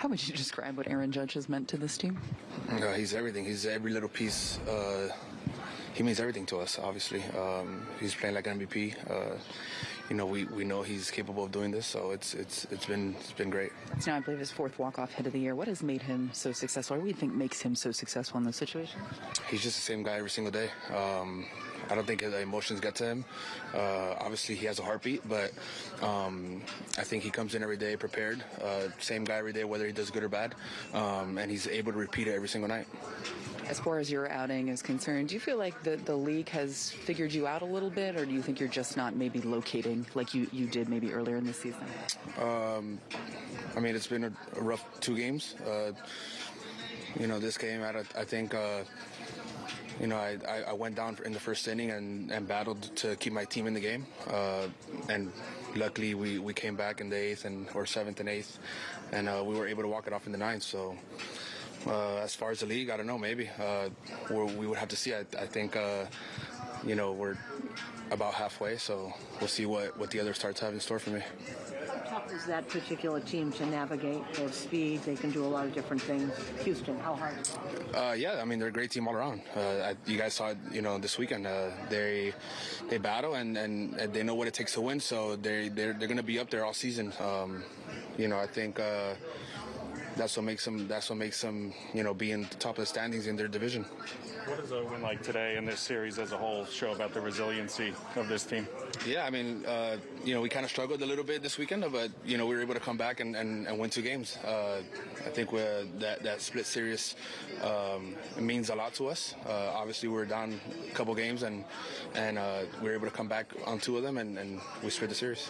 How would you describe what Aaron Judge has meant to this team? Uh, he's everything. He's every little piece. Uh, he means everything to us. Obviously, um, he's playing like an MVP. Uh, you know, we, we know he's capable of doing this, so it's it's it's been it's been great. It's now, I believe, his fourth walk-off hit of the year. What has made him so successful? Or what do you think makes him so successful in this situation? He's just the same guy every single day. Um, I don't think the emotions get to him. Uh, obviously, he has a heartbeat, but um, I think he comes in every day prepared. Uh, same guy every day, whether he does good or bad, um, and he's able to repeat it every single night. As far as your outing is concerned, do you feel like the, the league has figured you out a little bit, or do you think you're just not maybe locating like you, you did maybe earlier in the season? Um, I mean, it's been a, a rough two games. Uh, you know, this game, I, I think. Uh, you know, I, I went down in the first inning and, and battled to keep my team in the game. Uh, and luckily, we, we came back in the eighth and or seventh and eighth, and uh, we were able to walk it off in the ninth. So. Uh, as far as the league, I don't know. Maybe uh, we would have to see. I, I think, uh, you know, we're about halfway, so we'll see what, what the other starts have in store for me is that particular team to navigate? They have speed. They can do a lot of different things. Houston, how hard? Uh, yeah, I mean they're a great team all around. Uh, you guys saw it, you know, this weekend. Uh, they they battle and, and, and, they know what it takes to win. So they they're they're going to be up there all season. Um, you know, I think uh, that's what makes them. That's what makes them. You know, be in the top of the standings in their division. What does a win like today in this series as a whole show about the resiliency of this team? Yeah, I mean, uh, you know, we kind of struggled a little bit this weekend, but you know, we were able to come back and, and, and win two games. Uh, I think that that split series um, means a lot to us. Uh, obviously, we were down a couple games, and and uh, we were able to come back on two of them, and, and we split the series.